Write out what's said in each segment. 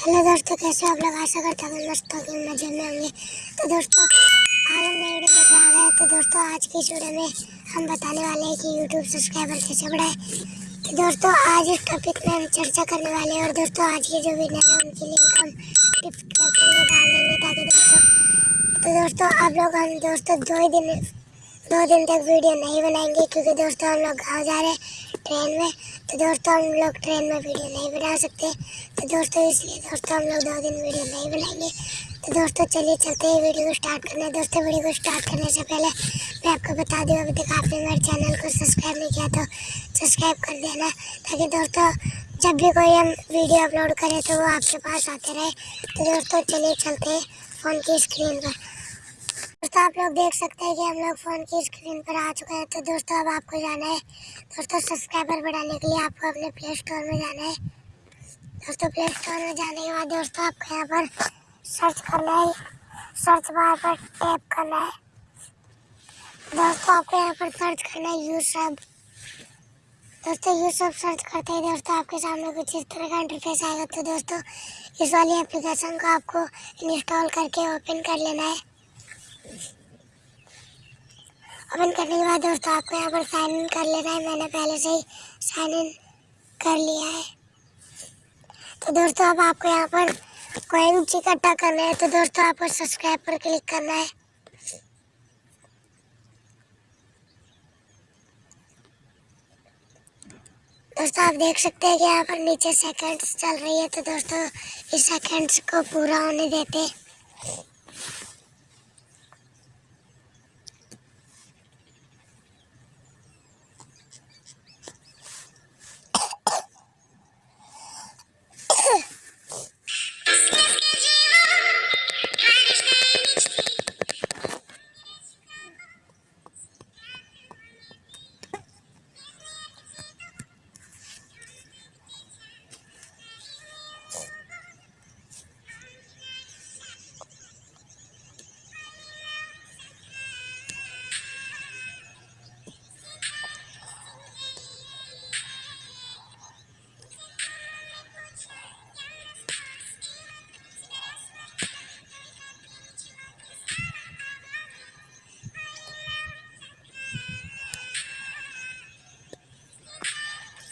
Hello दोस्तों, कैसे आप लोग? आशा करता हूँ मस्त होंगे, मज़े में होंगे। तो दोस्तों, आज हम नई वीडियो लेकर आ गए तो दोस्तों, आज की इस वीडियो में हम बताने वाले हैं कि यूट्यूब सब्सक्राइबर कैसे बढ़ाए तो दोस्तों, आज इस टॉपिक में हम चर्चा करने वाले हैं। और दोस्तों, आज के जो विनर है, उनकी लिंक हम में डाल देंगे ताकि दोस्तों तो दोस्तों, आप लोग हम दोस्तों, दो ही दिन दो दिन तक वीडियो नहीं बनाएँगे क्योंकि दोस्तों हम लोग गाँव जा रहे हैं ट्रेन में। तो दोस्तों हम लोग ट्रेन में वीडियो नहीं बना सकते। तो दोस्तों इसलिए दोस्तों हम लोग दो दिन वीडियो नहीं बनाएँगे। तो दोस्तों चलिए चलते हैं वीडियो को स्टार्ट करने। दोस्तों वीडियो को स्टार्ट करने से पहले मैं आपको बता दूँ, अभी तक आपने मेरे चैनल को सब्सक्राइब नहीं किया तो सब्सक्राइब कर देना, ताकि दोस्तों जब भी कोई हम वीडियो अपलोड करें तो वो आपके पास आते रहे। तो दोस्तों चलिए चलते हैं फ़ोन की स्क्रीन पर। दोस्तों आप लोग देख सकते हैं कि हम लोग फ़ोन की स्क्रीन पर आ चुके हैं। तो दोस्तों, अब आपको जाना है। दोस्तों सब्सक्राइबर बढ़ाने के लिए आपको अपने प्ले स्टोर में जाना है। दोस्तों प्ले स्टोर में जाने के बाद दोस्तों, आपको यहाँ पर सर्च करना है। सर्च बार पर टैप करना है। दोस्तों, आपको यहाँ पर सर्च करना है यू सब दोस्तों यू सब सर्च करते ही दोस्तों, आपके सामने कुछ इस तरह का इंटरफेस आएगा। तो दोस्तों, इस वाली एप्लीकेशन को आपको इंस्टॉल करके ओपन कर लेना है। ओपन करने के बाद दोस्तों, आपको यहाँ पर साइन इन कर लेना है। मैंने पहले से ही साइन इन कर लिया है। तो दोस्तों, अब आपको यहाँ पर कोइंस इकट्ठा करना है तो दोस्तों, आपको सब्सक्राइब पर क्लिक करना है। दोस्तों, आप देख सकते हैं कि यहाँ पर नीचे सेकंड्स चल रही है तो दोस्तों, इस सेकंड्स को पूरा होने देते हैं।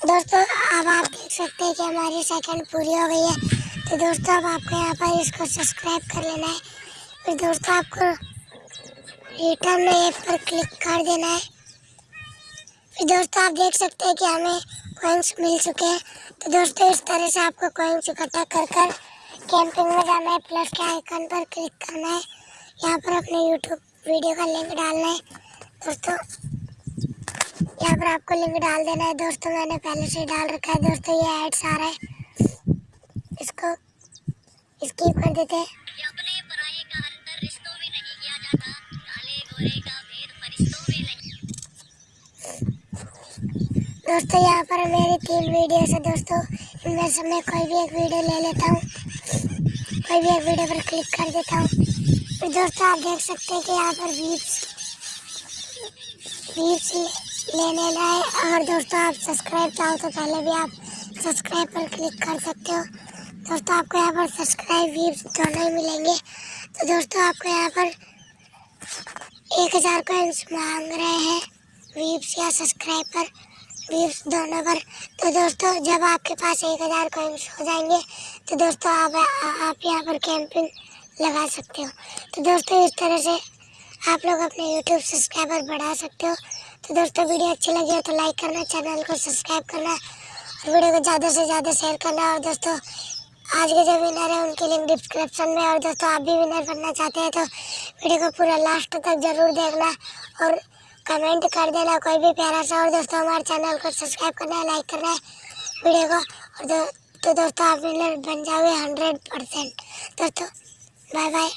दोस्तों, अब आप देख सकते हैं कि हमारी सेकंड पूरी हो गई है। तो दोस्तों, अब आपको यहाँ पर इसको सब्सक्राइब कर लेना है। फिर दोस्तों, आपको रिटर्न में ऐप पर क्लिक कर देना है। फिर दोस्तों, आप देख सकते हैं कि हमें कॉइन्स मिल चुके हैं। तो दोस्तों, इस तरह से आपको कॉइन्स इकट्ठा कर कर कैंपिंग में जाना है। प्लस के आइकन पर क्लिक करना है। यहाँ पर अपने यूट्यूब वीडियो का लिंक डालना है। दोस्तों यहाँ पर आपको लिंक डाल देना है दोस्तों मैंने पहले से डाल रखा है दोस्तों ये एड्स आ रहा है। इसको स्किप कर देते हैं। दोस्तों यहाँ पर मेरी तीन वीडियो है दोस्तों। इनमें से मैं कोई भी एक वीडियो ले लेता हूँ। कोई भी एक वीडियो पर क्लिक कर देता हूँ। फिर दोस्तों आप देख सकते हैं कि यहाँ पर वीप्स वीप्स लेने लाए अगर दोस्तों, आप सब्सक्राइब चाहो तो पहले भी आप सब्सक्राइब पर क्लिक कर सकते हो। दोस्तों, आपको यहाँ पर सब्सक्राइब व्यूज़ दोनों ही मिलेंगे। तो दोस्तों, आपको यहाँ पर एक हज़ार कोइंस मांग रहे हैं व्यूज़ या सब्सक्राइब पर व्यूज़ दोनों पर। तो दोस्तों, जब आपके पास एक हज़ार कोइंस हो जाएँगे तो दोस्तों, आप आप यहाँ पर कैंपिंग लगा सकते हो। तो दोस्तों, इस तरह से आप लोग अपने यूट्यूब सब्सक्राइबर बढ़ा सकते हो। तो दोस्तों वीडियो अच्छी लगी हो तो लाइक करना चैनल को सब्सक्राइब करना और वीडियो को ज़्यादा से ज़्यादा शेयर करना। और दोस्तों आज के जो विनर है उनकी लिंक डिस्क्रिप्शन में। और दोस्तों आप भी विनर बनना चाहते हैं तो वीडियो को पूरा लास्ट तक ज़रूर देखना और कमेंट कर देना कोई भी प्यारा सा। और दोस्तों हमारे चैनल को सब्सक्राइब करना है लाइक करना है वीडियो को। और दो, तो दोस्तों आप विनर बन जाओगे हंड्रेड परसेंट दोस्तों बाय बाय